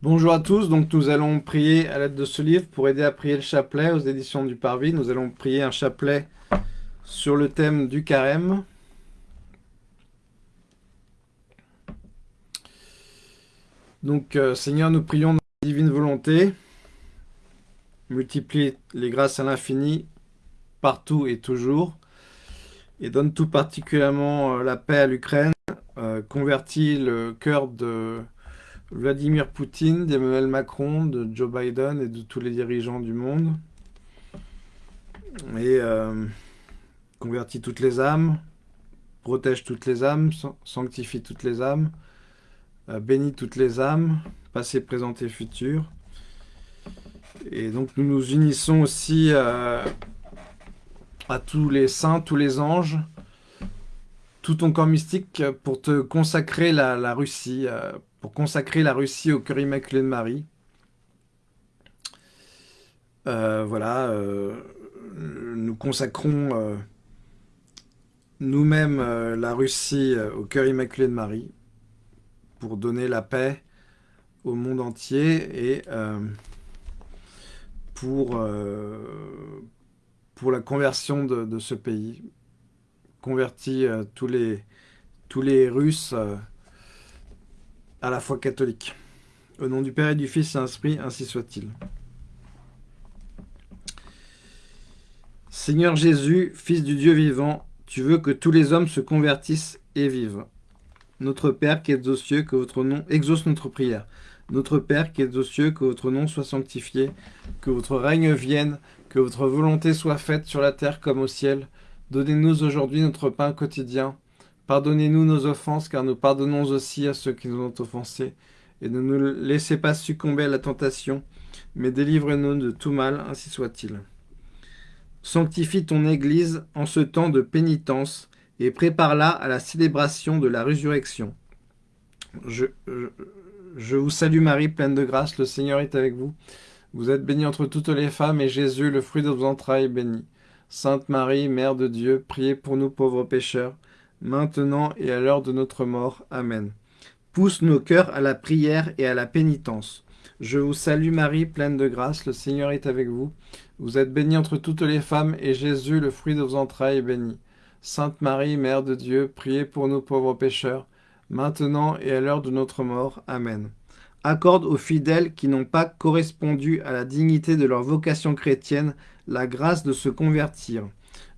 Bonjour à tous, donc nous allons prier à l'aide de ce livre pour aider à prier le chapelet aux éditions du Parvis. Nous allons prier un chapelet sur le thème du carême. Donc euh, Seigneur, nous prions dans la divine volonté, multiplie les grâces à l'infini, partout et toujours, et donne tout particulièrement euh, la paix à l'Ukraine, euh, convertit le cœur de Vladimir Poutine, d'Emmanuel Macron, de Joe Biden et de tous les dirigeants du monde. Et euh, convertit toutes les âmes, protège toutes les âmes, sanctifie toutes les âmes, euh, bénit toutes les âmes, passé, présent et futur. Et donc nous nous unissons aussi euh, à tous les saints, tous les anges, tout ton corps mystique pour te consacrer la, Russie, euh, pour consacrer la Russie au cœur immaculé de Marie. Euh, voilà, euh, nous consacrons nous-mêmes la Russie au cœur immaculé de Marie pour donner la paix au monde entier et pour, la conversion de ce pays converti euh, tous, les, tous les Russes euh, à la foi catholique. Au nom du Père et du Fils et Esprit, ainsi soit-il. Seigneur Jésus, Fils du Dieu vivant, tu veux que tous les hommes se convertissent et vivent. Notre Père qui es aux cieux, que votre nom exauce notre prière. Notre Père qui es aux cieux, que votre nom soit sanctifié, que votre règne vienne, que votre volonté soit faite sur la terre comme au ciel. Donnez-nous aujourd'hui notre pain quotidien. Pardonnez-nous nos offenses, car nous pardonnons aussi à ceux qui nous ont offensés. Et ne nous laissez pas succomber à la tentation, mais délivrez-nous de tout mal, ainsi soit-il. Sanctifie ton Église en ce temps de pénitence, et prépare-la à la célébration de la résurrection. Je, je vous salue Marie, pleine de grâce, le Seigneur est avec vous. Vous êtes bénie entre toutes les femmes, et Jésus, le fruit de vos entrailles, est béni. Sainte Marie, Mère de Dieu, priez pour nous pauvres pécheurs, maintenant et à l'heure de notre mort. Amen. Pousse nos cœurs à la prière et à la pénitence. Je vous salue Marie, pleine de grâce, le Seigneur est avec vous. Vous êtes bénie entre toutes les femmes, et Jésus, le fruit de vos entrailles, est béni. Sainte Marie, Mère de Dieu, priez pour nous pauvres pécheurs, maintenant et à l'heure de notre mort. Amen. Accorde aux fidèles qui n'ont pas correspondu à la dignité de leur vocation chrétienne la grâce de se convertir.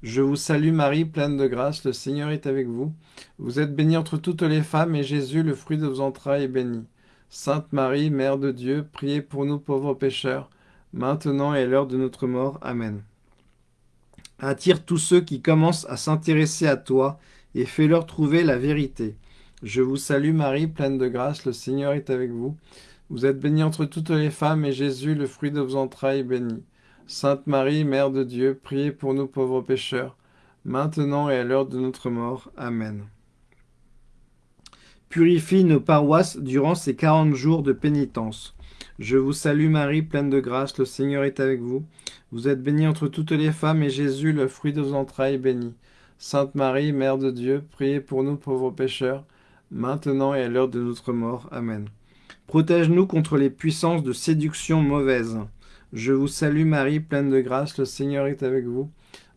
Je vous salue Marie, pleine de grâce, le Seigneur est avec vous. Vous êtes bénie entre toutes les femmes, et Jésus, le fruit de vos entrailles, est béni. Sainte Marie, Mère de Dieu, priez pour nous pauvres pécheurs, maintenant et à l'heure de notre mort. Amen. Attire tous ceux qui commencent à s'intéresser à toi, et fais-leur trouver la vérité. Je vous salue Marie, pleine de grâce, le Seigneur est avec vous. Vous êtes bénie entre toutes les femmes, et Jésus, le fruit de vos entrailles, est béni. Sainte Marie, Mère de Dieu, priez pour nous pauvres pécheurs, maintenant et à l'heure de notre mort. Amen. Purifie nos paroisses durant ces quarante jours de pénitence. Je vous salue Marie, pleine de grâce, le Seigneur est avec vous. Vous êtes bénie entre toutes les femmes, et Jésus, le fruit de vos entrailles, est béni. Sainte Marie, Mère de Dieu, priez pour nous pauvres pécheurs, maintenant et à l'heure de notre mort. Amen. Protège-nous contre les puissances de séduction mauvaise je vous salue Marie, pleine de grâce, le Seigneur est avec vous.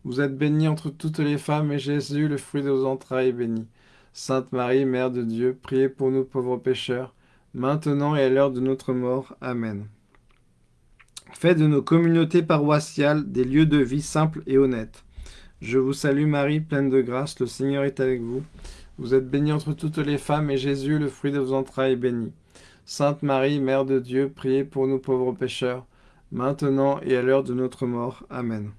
Vous êtes bénie entre toutes les femmes, et Jésus, le fruit de vos entrailles, est béni. Sainte Marie, Mère de Dieu, priez pour nous pauvres pécheurs, maintenant et à l'heure de notre mort. Amen. Faites de nos communautés paroissiales des lieux de vie simples et honnêtes. Je vous salue Marie, pleine de grâce, le Seigneur est avec vous. Vous êtes bénie entre toutes les femmes, et Jésus, le fruit de vos entrailles, est béni. Sainte Marie, Mère de Dieu, priez pour nous pauvres pécheurs, maintenant et à l'heure de notre mort. Amen.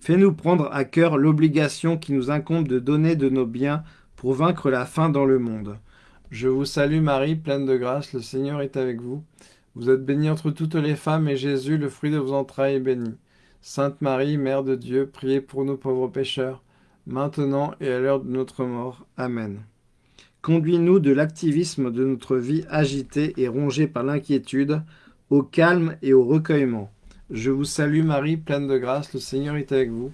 Fais-nous prendre à cœur l'obligation qui nous incombe de donner de nos biens pour vaincre la faim dans le monde. Je vous salue Marie, pleine de grâce, le Seigneur est avec vous. Vous êtes bénie entre toutes les femmes, et Jésus, le fruit de vos entrailles, est béni. Sainte Marie, Mère de Dieu, priez pour nous pauvres pécheurs, maintenant et à l'heure de notre mort. Amen. Conduis-nous de l'activisme de notre vie agitée et rongée par l'inquiétude au calme et au recueillement. Je vous salue Marie, pleine de grâce, le Seigneur est avec vous.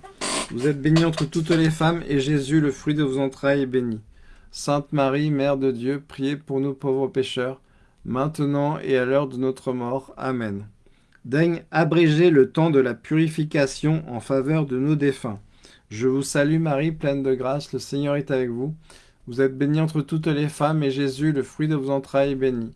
Vous êtes bénie entre toutes les femmes, et Jésus, le fruit de vos entrailles, est béni. Sainte Marie, Mère de Dieu, priez pour nous pauvres pécheurs, maintenant et à l'heure de notre mort. Amen. Daigne abréger le temps de la purification en faveur de nos défunts. Je vous salue Marie, pleine de grâce, le Seigneur est avec vous. Vous êtes bénie entre toutes les femmes, et Jésus, le fruit de vos entrailles, est béni.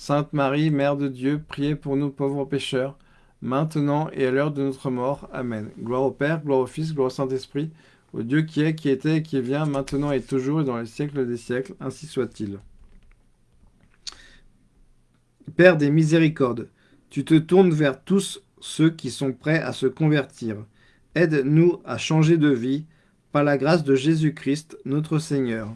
Sainte Marie, Mère de Dieu, priez pour nous pauvres pécheurs, maintenant et à l'heure de notre mort. Amen. Gloire au Père, gloire au Fils, gloire au Saint-Esprit, au Dieu qui est, qui était et qui vient, maintenant et toujours et dans les siècles des siècles, ainsi soit-il. Père des miséricordes, tu te tournes vers tous ceux qui sont prêts à se convertir. Aide-nous à changer de vie, par la grâce de Jésus-Christ, notre Seigneur.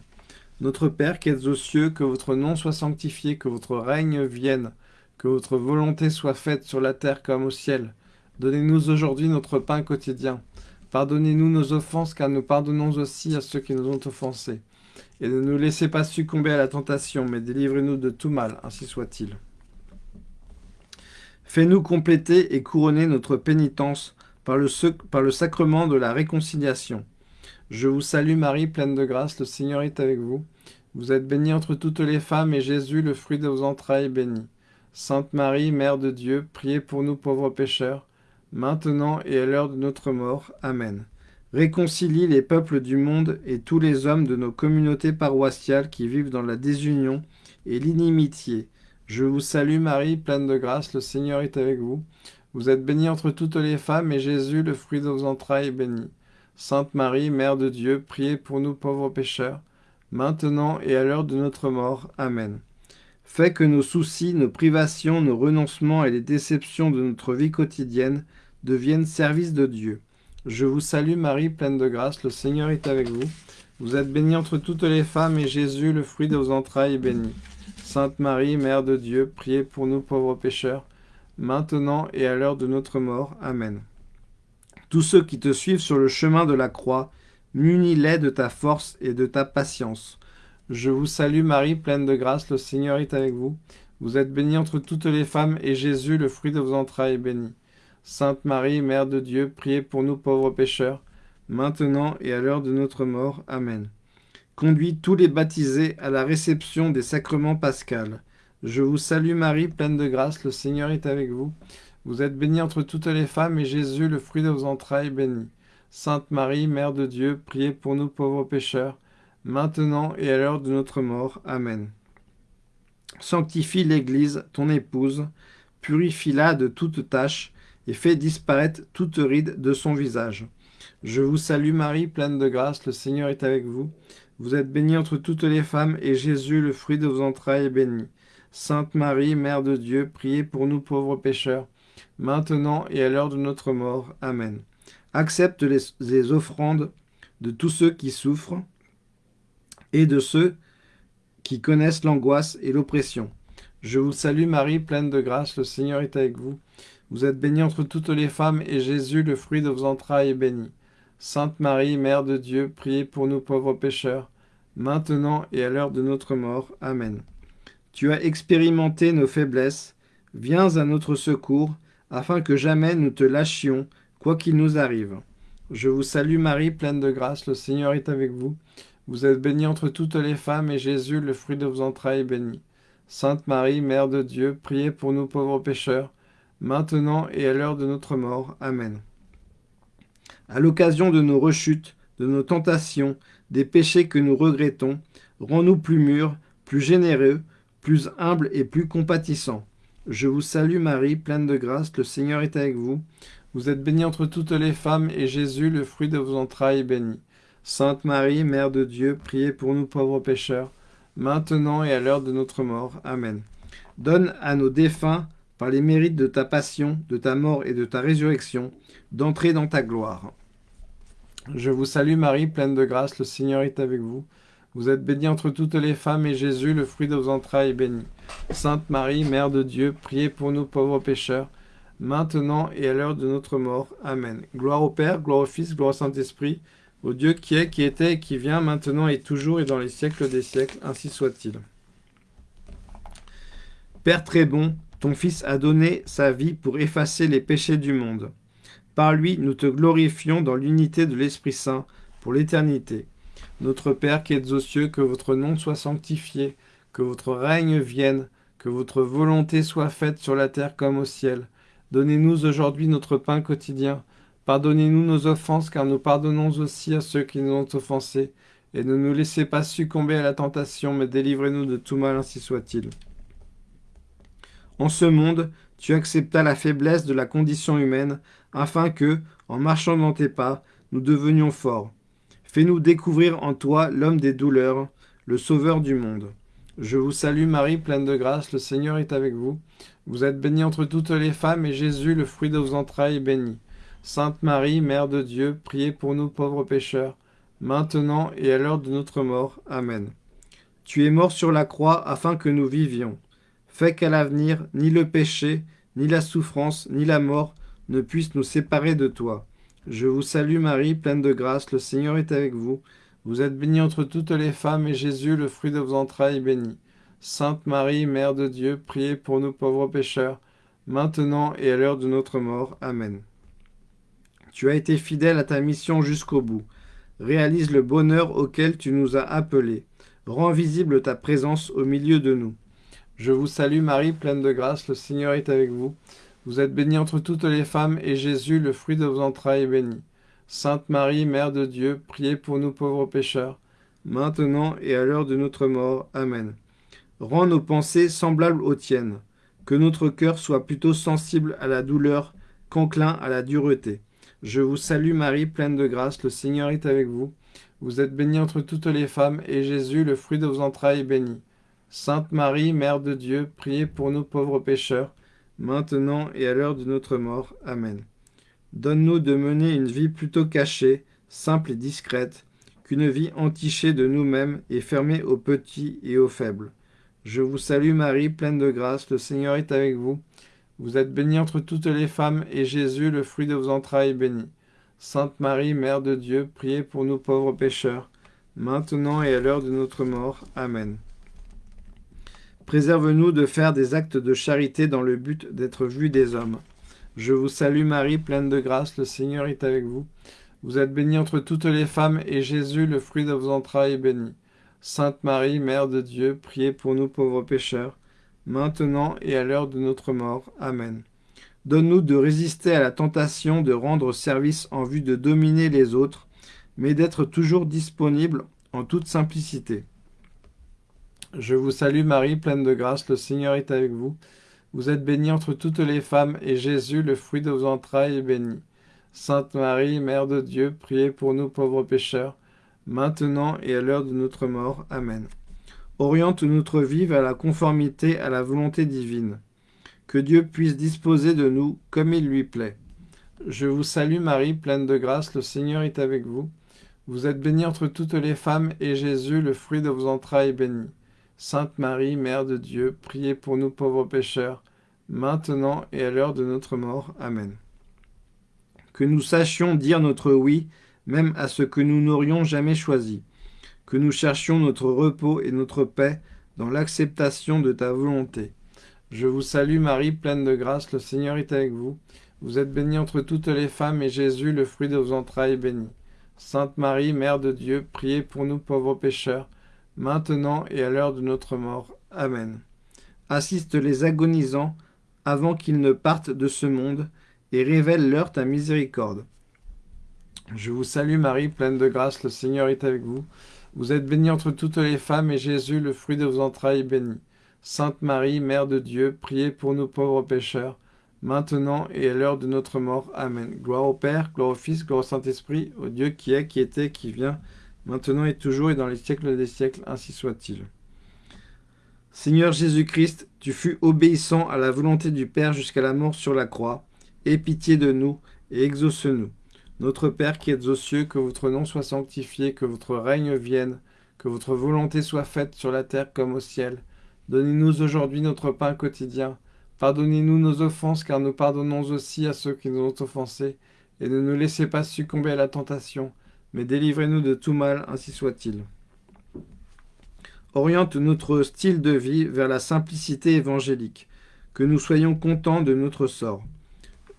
Notre Père qui êtes aux cieux, que votre nom soit sanctifié, que votre règne vienne, que votre volonté soit faite sur la terre comme au ciel. Donnez-nous aujourd'hui notre pain quotidien. Pardonnez-nous nos offenses, car nous pardonnons aussi à ceux qui nous ont offensés. Et ne nous laissez pas succomber à la tentation, mais délivrez-nous de tout mal, ainsi soit-il. Fais-nous compléter et couronner notre pénitence par le, par le sacrement de la réconciliation. Je vous salue Marie, pleine de grâce, le Seigneur est avec vous. Vous êtes bénie entre toutes les femmes, et Jésus, le fruit de vos entrailles, est béni. Sainte Marie, Mère de Dieu, priez pour nous pauvres pécheurs, maintenant et à l'heure de notre mort. Amen. Réconcilie les peuples du monde et tous les hommes de nos communautés paroissiales qui vivent dans la désunion et l'inimitié. Je vous salue Marie, pleine de grâce, le Seigneur est avec vous. Vous êtes bénie entre toutes les femmes, et Jésus, le fruit de vos entrailles, est béni. Sainte Marie, Mère de Dieu, priez pour nous pauvres pécheurs, maintenant et à l'heure de notre mort. Amen. Fais que nos soucis, nos privations, nos renoncements et les déceptions de notre vie quotidienne deviennent service de Dieu. Je vous salue Marie, pleine de grâce, le Seigneur est avec vous. Vous êtes bénie entre toutes les femmes, et Jésus, le fruit de vos entrailles, est béni. Sainte Marie, Mère de Dieu, priez pour nous pauvres pécheurs, maintenant et à l'heure de notre mort. Amen. Tous ceux qui te suivent sur le chemin de la croix, Munis-les de ta force et de ta patience. Je vous salue Marie, pleine de grâce, le Seigneur est avec vous. Vous êtes bénie entre toutes les femmes, et Jésus, le fruit de vos entrailles, est béni. Sainte Marie, Mère de Dieu, priez pour nous pauvres pécheurs, maintenant et à l'heure de notre mort. Amen. Conduis tous les baptisés à la réception des sacrements pascals. Je vous salue Marie, pleine de grâce, le Seigneur est avec vous. Vous êtes bénie entre toutes les femmes, et Jésus, le fruit de vos entrailles, est béni. Sainte Marie, Mère de Dieu, priez pour nous pauvres pécheurs, maintenant et à l'heure de notre mort. Amen. Sanctifie l'Église, ton épouse, purifie-la de toute tâche, et fais disparaître toute ride de son visage. Je vous salue Marie, pleine de grâce, le Seigneur est avec vous. Vous êtes bénie entre toutes les femmes, et Jésus, le fruit de vos entrailles, est béni. Sainte Marie, Mère de Dieu, priez pour nous pauvres pécheurs, maintenant et à l'heure de notre mort. Amen accepte les, offrandes de tous ceux qui souffrent et de ceux qui connaissent l'angoisse et l'oppression. Je vous salue Marie, pleine de grâce, le Seigneur est avec vous. Vous êtes bénie entre toutes les femmes, et Jésus, le fruit de vos entrailles, est béni. Sainte Marie, Mère de Dieu, priez pour nous pauvres pécheurs, maintenant et à l'heure de notre mort. Amen. Tu as expérimenté nos faiblesses, viens à notre secours, afin que jamais nous te lâchions, quoi qu'il nous arrive. Je vous salue Marie, pleine de grâce, le Seigneur est avec vous. Vous êtes bénie entre toutes les femmes, et Jésus, le fruit de vos entrailles, est béni. Sainte Marie, Mère de Dieu, priez pour nous pauvres pécheurs, maintenant et à l'heure de notre mort. Amen. À l'occasion de nos rechutes, de nos tentations, des péchés que nous regrettons, rends-nous plus mûrs, plus généreux, plus humbles et plus compatissants. Je vous salue Marie, pleine de grâce, le Seigneur est avec vous. Vous êtes bénie entre toutes les femmes, et Jésus, le fruit de vos entrailles, est béni. Sainte Marie, Mère de Dieu, priez pour nous pauvres pécheurs, maintenant et à l'heure de notre mort. Amen. Donne à nos défunts, par les mérites de ta passion, de ta mort et de ta résurrection, d'entrer dans ta gloire. Je vous salue Marie, pleine de grâce, le Seigneur est avec vous. Vous êtes bénie entre toutes les femmes, et Jésus, le fruit de vos entrailles, est béni. Sainte Marie, Mère de Dieu, priez pour nous pauvres pécheurs, maintenant et à l'heure de notre mort. Amen. Gloire au Père, gloire au Fils, gloire au Saint-Esprit, au Dieu qui est, qui était et qui vient, maintenant et toujours et dans les siècles des siècles, ainsi soit-il. Père très bon, ton Fils a donné sa vie pour effacer les péchés du monde. Par lui, nous te glorifions dans l'unité de l'Esprit Saint pour l'éternité. Notre Père qui êtes aux cieux, que votre nom soit sanctifié, que votre règne vienne, que votre volonté soit faite sur la terre comme au ciel. Donnez-nous aujourd'hui notre pain quotidien. Pardonnez-nous nos offenses, car nous pardonnons aussi à ceux qui nous ont offensés. Et ne nous laissez pas succomber à la tentation, mais délivrez-nous de tout mal, ainsi soit-il. En ce monde, tu acceptas la faiblesse de la condition humaine, afin que, en marchant dans tes pas, nous devenions forts. Fais-nous découvrir en toi l'homme des douleurs, le sauveur du monde. Je vous salue Marie, pleine de grâce, le Seigneur est avec vous. Vous êtes bénie entre toutes les femmes, et Jésus, le fruit de vos entrailles, est béni. Sainte Marie, Mère de Dieu, priez pour nous pauvres pécheurs, maintenant et à l'heure de notre mort. Amen. Tu es mort sur la croix afin que nous vivions. Fais qu'à l'avenir, ni le péché, ni la souffrance, ni la mort ne puissent nous séparer de toi. Je vous salue Marie, pleine de grâce, le Seigneur est avec vous. Vous êtes bénie entre toutes les femmes, et Jésus, le fruit de vos entrailles, est béni. Sainte Marie, Mère de Dieu, priez pour nous pauvres pécheurs, maintenant et à l'heure de notre mort. Amen. Tu as été fidèle à ta mission jusqu'au bout. Réalise le bonheur auquel tu nous as appelés. Rends visible ta présence au milieu de nous. Je vous salue Marie, pleine de grâce, le Seigneur est avec vous. Vous êtes bénie entre toutes les femmes, et Jésus, le fruit de vos entrailles, est béni. Sainte Marie, Mère de Dieu, priez pour nous pauvres pécheurs, maintenant et à l'heure de notre mort. Amen. Rends nos pensées semblables aux tiennes, que notre cœur soit plutôt sensible à la douleur qu'enclin à la dureté. Je vous salue Marie, pleine de grâce, le Seigneur est avec vous. Vous êtes bénie entre toutes les femmes, et Jésus, le fruit de vos entrailles, est béni. Sainte Marie, Mère de Dieu, priez pour nous pauvres pécheurs, maintenant et à l'heure de notre mort. Amen. Donne-nous de mener une vie plutôt cachée, simple et discrète, qu'une vie entichée de nous-mêmes et fermée aux petits et aux faibles. Je vous salue Marie, pleine de grâce, le Seigneur est avec vous. Vous êtes bénie entre toutes les femmes, et Jésus, le fruit de vos entrailles, est béni. Sainte Marie, Mère de Dieu, priez pour nous pauvres pécheurs, maintenant et à l'heure de notre mort. Amen. Préserve-nous de faire des actes de charité dans le but d'être vus des hommes. Je vous salue Marie, pleine de grâce, le Seigneur est avec vous. Vous êtes bénie entre toutes les femmes, et Jésus, le fruit de vos entrailles, est béni. Sainte Marie, Mère de Dieu, priez pour nous pauvres pécheurs, maintenant et à l'heure de notre mort. Amen. Donne-nous de résister à la tentation de rendre service en vue de dominer les autres, mais d'être toujours disponible en toute simplicité. Je vous salue Marie, pleine de grâce, le Seigneur est avec vous. Vous êtes bénie entre toutes les femmes, et Jésus, le fruit de vos entrailles, est béni. Sainte Marie, Mère de Dieu, priez pour nous pauvres pécheurs, maintenant et à l'heure de notre mort. Amen. Oriente notre vie vers la conformité à la volonté divine. Que Dieu puisse disposer de nous comme il lui plaît. Je vous salue Marie, pleine de grâce, le Seigneur est avec vous. Vous êtes bénie entre toutes les femmes, et Jésus, le fruit de vos entrailles, est béni. Sainte Marie, Mère de Dieu, priez pour nous pauvres pécheurs, maintenant et à l'heure de notre mort. Amen. Que nous sachions dire notre oui, même à ce que nous n'aurions jamais choisi. Que nous cherchions notre repos et notre paix dans l'acceptation de ta volonté. Je vous salue Marie, pleine de grâce, le Seigneur est avec vous. Vous êtes bénie entre toutes les femmes, et Jésus, le fruit de vos entrailles, est béni. Sainte Marie, Mère de Dieu, priez pour nous pauvres pécheurs, maintenant et à l'heure de notre mort. Amen. Assiste les agonisants avant qu'ils ne partent de ce monde, et révèle-leur ta miséricorde. Je vous salue Marie, pleine de grâce, le Seigneur est avec vous. Vous êtes bénie entre toutes les femmes, et Jésus, le fruit de vos entrailles, est béni. Sainte Marie, Mère de Dieu, priez pour nous pauvres pécheurs, maintenant et à l'heure de notre mort. Amen. Gloire au Père, gloire au Fils, gloire au Saint-Esprit, au Dieu qui est, qui était, qui vient, maintenant et toujours et dans les siècles des siècles, ainsi soit-il. Seigneur Jésus-Christ, tu fus obéissant à la volonté du Père jusqu'à la mort sur la croix. Aie pitié de nous et exauce-nous. Notre Père qui êtes aux cieux, que votre nom soit sanctifié, que votre règne vienne, que votre volonté soit faite sur la terre comme au ciel. Donnez-nous aujourd'hui notre pain quotidien. Pardonnez-nous nos offenses, car nous pardonnons aussi à ceux qui nous ont offensés. Et ne nous laissez pas succomber à la tentation, mais délivrez-nous de tout mal, ainsi soit-il. Oriente notre style de vie vers la simplicité évangélique, que nous soyons contents de notre sort.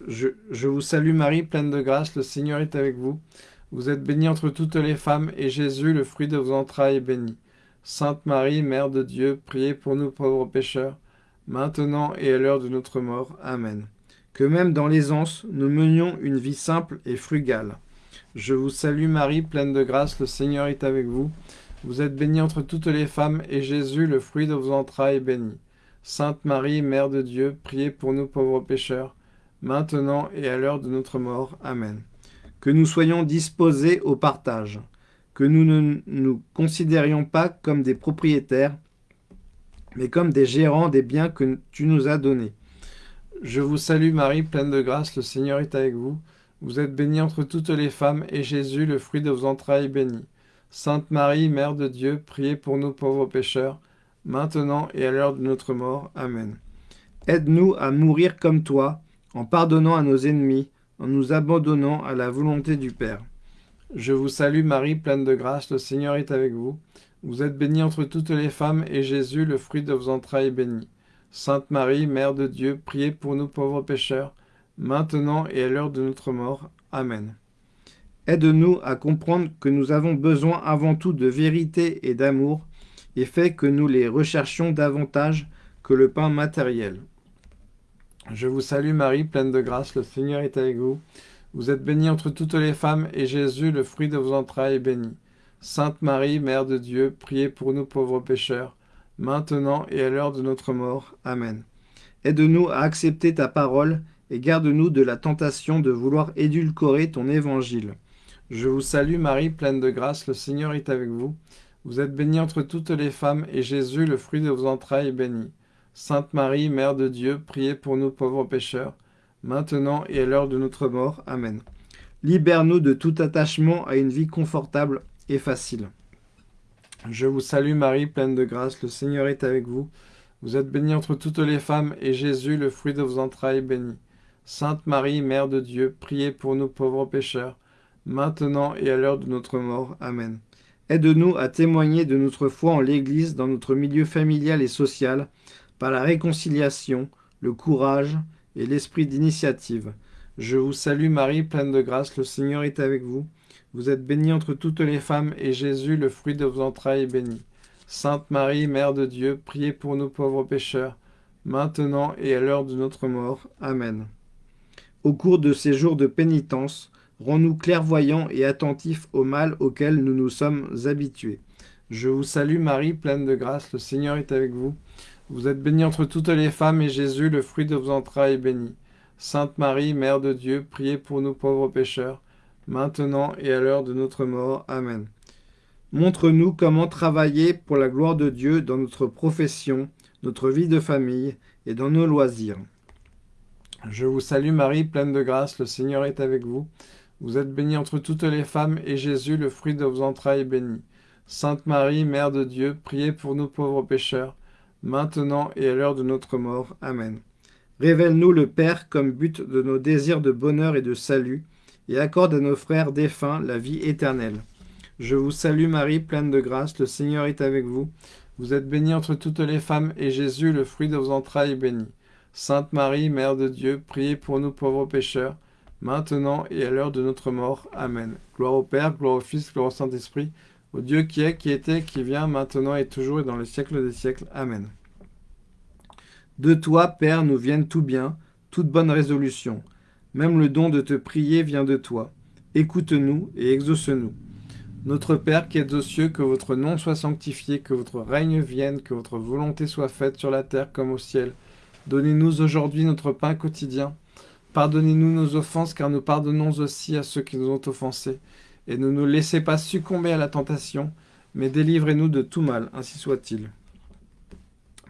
Je, vous salue Marie, pleine de grâce, le Seigneur est avec vous. Vous êtes bénie entre toutes les femmes, et Jésus, le fruit de vos entrailles, est béni. Sainte Marie, Mère de Dieu, priez pour nous pauvres pécheurs, maintenant et à l'heure de notre mort. Amen. Que même dans l'aisance, nous menions une vie simple et frugale. Je vous salue Marie, pleine de grâce, le Seigneur est avec vous. Vous êtes bénie entre toutes les femmes, et Jésus, le fruit de vos entrailles, est béni. Sainte Marie, Mère de Dieu, priez pour nous pauvres pécheurs, maintenant et à l'heure de notre mort. Amen. Que nous soyons disposés au partage, que nous ne nous considérions pas comme des propriétaires, mais comme des gérants des biens que tu nous as donnés. Je vous salue Marie, pleine de grâce, le Seigneur est avec vous. Vous êtes bénie entre toutes les femmes, et Jésus, le fruit de vos entrailles, béni. Sainte Marie, Mère de Dieu, priez pour nous pauvres pécheurs, maintenant et à l'heure de notre mort. Amen. Aide-nous à mourir comme toi, en pardonnant à nos ennemis, en nous abandonnant à la volonté du Père. Je vous salue Marie, pleine de grâce, le Seigneur est avec vous. Vous êtes bénie entre toutes les femmes, et Jésus, le fruit de vos entrailles, est béni. Sainte Marie, Mère de Dieu, priez pour nous pauvres pécheurs, maintenant et à l'heure de notre mort. Amen. Aide-nous à comprendre que nous avons besoin avant tout de vérité et d'amour, et fait que nous les recherchions davantage que le pain matériel. Je vous salue Marie, pleine de grâce, le Seigneur est avec vous. Vous êtes bénie entre toutes les femmes, et Jésus, le fruit de vos entrailles, est béni. Sainte Marie, Mère de Dieu, priez pour nous pauvres pécheurs, maintenant et à l'heure de notre mort. Amen. Aide-nous à accepter ta parole, et garde-nous de la tentation de vouloir édulcorer ton évangile. Je vous salue Marie, pleine de grâce, le Seigneur est avec vous. Vous êtes bénie entre toutes les femmes, et Jésus, le fruit de vos entrailles, est béni. Sainte Marie, Mère de Dieu, priez pour nous pauvres pécheurs, maintenant et à l'heure de notre mort. Amen. Libère-nous de tout attachement à une vie confortable et facile. Je vous salue Marie, pleine de grâce, le Seigneur est avec vous. Vous êtes bénie entre toutes les femmes, et Jésus, le fruit de vos entrailles, est béni. Sainte Marie, Mère de Dieu, priez pour nous pauvres pécheurs, maintenant et à l'heure de notre mort. Amen. Aide-nous à témoigner de notre foi en l'Église dans notre milieu familial et social, par la réconciliation, le courage et l'esprit d'initiative. Je vous salue Marie, pleine de grâce, le Seigneur est avec vous. Vous êtes bénie entre toutes les femmes, et Jésus, le fruit de vos entrailles, est béni. Sainte Marie, Mère de Dieu, priez pour nous pauvres pécheurs, maintenant et à l'heure de notre mort. Amen. Au cours de ces jours de pénitence, Rends-nous clairvoyants et attentifs au mal auquel nous nous sommes habitués. Je vous salue Marie, pleine de grâce, le Seigneur est avec vous. Vous êtes bénie entre toutes les femmes, et Jésus, le fruit de vos entrailles, est béni. Sainte Marie, Mère de Dieu, priez pour nous pauvres pécheurs, maintenant et à l'heure de notre mort. Amen. Montre-nous comment travailler pour la gloire de Dieu dans notre profession, notre vie de famille et dans nos loisirs. Je vous salue Marie, pleine de grâce, le Seigneur est avec vous. Vous êtes bénie entre toutes les femmes, et Jésus, le fruit de vos entrailles, est béni. Sainte Marie, Mère de Dieu, priez pour nous pauvres pécheurs, maintenant et à l'heure de notre mort. Amen. Révèle-nous le Père comme but de nos désirs de bonheur et de salut, et accorde à nos frères défunts la vie éternelle. Je vous salue Marie, pleine de grâce, le Seigneur est avec vous. Vous êtes bénie entre toutes les femmes, et Jésus, le fruit de vos entrailles, est béni. Sainte Marie, Mère de Dieu, priez pour nous pauvres pécheurs, maintenant et à l'heure de notre mort. Amen. Gloire au Père, gloire au Fils, gloire au Saint-Esprit, au Dieu qui est, qui était, qui vient, maintenant et toujours et dans les siècles des siècles. Amen. De toi, Père, nous viennent tout bien, toute bonne résolution. Même le don de te prier vient de toi. Écoute-nous et exauce-nous. Notre Père qui es aux cieux, que votre nom soit sanctifié, que votre règne vienne, que votre volonté soit faite sur la terre comme au ciel. Donnez-nous aujourd'hui notre pain quotidien. Pardonnez-nous nos offenses, car nous pardonnons aussi à ceux qui nous ont offensés. Et ne nous laissez pas succomber à la tentation, mais délivrez-nous de tout mal, ainsi soit-il.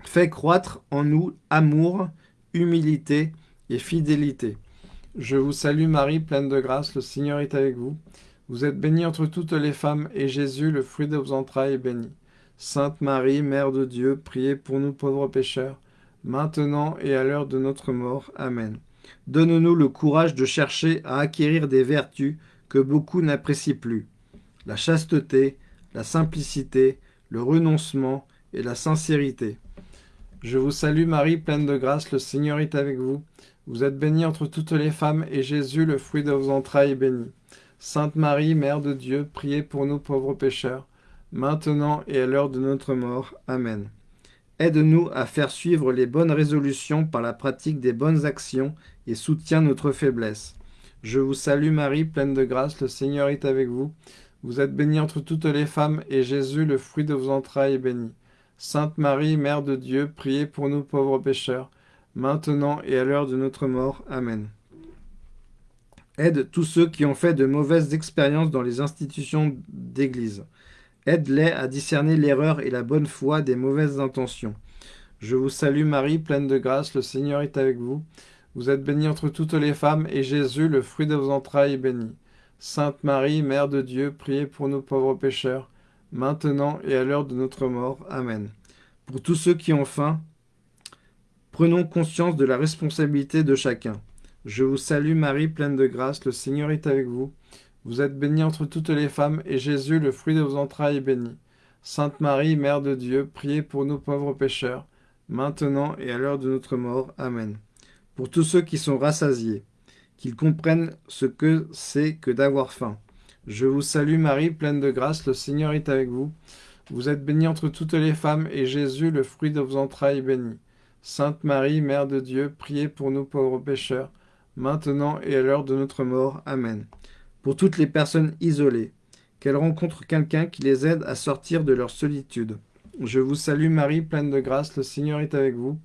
Fais croître en nous amour, humilité et fidélité. Je vous salue Marie, pleine de grâce, le Seigneur est avec vous. Vous êtes bénie entre toutes les femmes, et Jésus, le fruit de vos entrailles, est béni. Sainte Marie, Mère de Dieu, priez pour nous pauvres pécheurs, maintenant et à l'heure de notre mort. Amen. Donne-nous le courage de chercher à acquérir des vertus que beaucoup n'apprécient plus. La chasteté, la simplicité, le renoncement et la sincérité. Je vous salue Marie, pleine de grâce, le Seigneur est avec vous. Vous êtes bénie entre toutes les femmes, et Jésus, le fruit de vos entrailles, est béni. Sainte Marie, Mère de Dieu, priez pour nous pauvres pécheurs, maintenant et à l'heure de notre mort. Amen. Aide-nous à faire suivre les bonnes résolutions par la pratique des bonnes actions et soutiens notre faiblesse. Je vous salue Marie, pleine de grâce, le Seigneur est avec vous. Vous êtes bénie entre toutes les femmes, et Jésus, le fruit de vos entrailles, est béni. Sainte Marie, Mère de Dieu, priez pour nous pauvres pécheurs, maintenant et à l'heure de notre mort. Amen. Aide tous ceux qui ont fait de mauvaises expériences dans les institutions d'Église. Aide-les à discerner l'erreur et la bonne foi des mauvaises intentions. Je vous salue Marie, pleine de grâce, le Seigneur est avec vous. Vous êtes bénie entre toutes les femmes, et Jésus, le fruit de vos entrailles, est béni. Sainte Marie, Mère de Dieu, priez pour nous pauvres pécheurs, maintenant et à l'heure de notre mort. Amen. Pour tous ceux qui ont faim, prenons conscience de la responsabilité de chacun. Je vous salue Marie, pleine de grâce, le Seigneur est avec vous. Vous êtes bénie entre toutes les femmes, et Jésus, le fruit de vos entrailles, est béni. Sainte Marie, Mère de Dieu, priez pour nous pauvres pécheurs, maintenant et à l'heure de notre mort. Amen. Pour tous ceux qui sont rassasiés, qu'ils comprennent ce que c'est que d'avoir faim. Je vous salue Marie, pleine de grâce, le Seigneur est avec vous. Vous êtes bénie entre toutes les femmes, et Jésus, le fruit de vos entrailles, est béni. Sainte Marie, Mère de Dieu, priez pour nous pauvres pécheurs, maintenant et à l'heure de notre mort. Amen. Pour toutes les personnes isolées, qu'elles rencontrent quelqu'un qui les aide à sortir de leur solitude. Je vous salue Marie, pleine de grâce, le Seigneur est avec vous.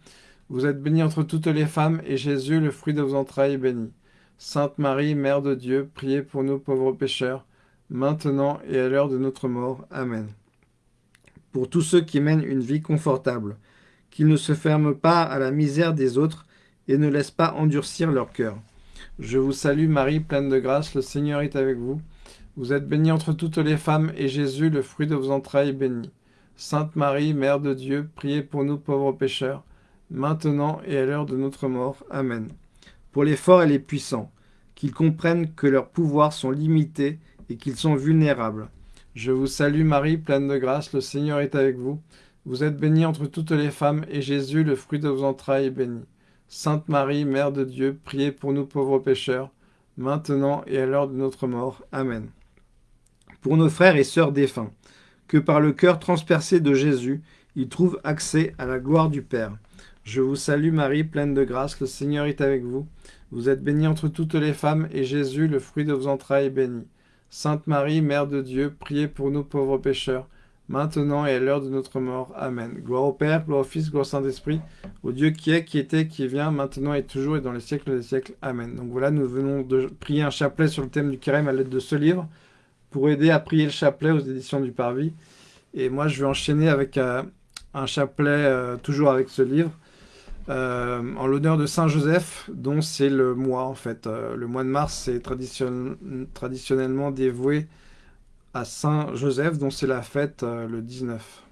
Vous êtes bénie entre toutes les femmes, et Jésus, le fruit de vos entrailles, est béni. Sainte Marie, Mère de Dieu, priez pour nous pauvres pécheurs, maintenant et à l'heure de notre mort. Amen. Pour tous ceux qui mènent une vie confortable, qu'ils ne se ferment pas à la misère des autres et ne laissent pas endurcir leur cœur. Je vous salue Marie, pleine de grâce, le Seigneur est avec vous. Vous êtes bénie entre toutes les femmes, et Jésus, le fruit de vos entrailles, est béni. Sainte Marie, Mère de Dieu, priez pour nous pauvres pécheurs, maintenant et à l'heure de notre mort. Amen pour les forts et les puissants, qu'ils comprennent que leurs pouvoirs sont limités et qu'ils sont vulnérables. Je vous salue Marie, pleine de grâce, le Seigneur est avec vous. Vous êtes bénie entre toutes les femmes, et Jésus, le fruit de vos entrailles, est béni. Sainte Marie, Mère de Dieu, priez pour nous pauvres pécheurs, maintenant et à l'heure de notre mort. Amen. Pour nos frères et sœurs défunts, que par le cœur transpercé de Jésus, ils trouvent accès à la gloire du Père. Je vous salue Marie, pleine de grâce, le Seigneur est avec vous. Vous êtes bénie entre toutes les femmes, et Jésus, le fruit de vos entrailles, est béni. Sainte Marie, Mère de Dieu, priez pour nous pauvres pécheurs, maintenant et à l'heure de notre mort. Amen. Gloire au Père, gloire au Fils, gloire au Saint-Esprit, au Dieu qui est, qui était, qui vient, maintenant et toujours et dans les siècles des siècles. Amen. Donc voilà, nous venons de prier un chapelet sur le thème du carême à l'aide de ce livre, pour aider à prier le chapelet aux éditions du Parvis. Et moi, je vais enchaîner avec euh, un chapelet, euh, toujours avec ce livre, euh, en l'honneur de Saint Joseph, dont c'est le mois en fait. Le mois de mars est traditionnellement dévoué à Saint Joseph, dont c'est la fête euh, le 19.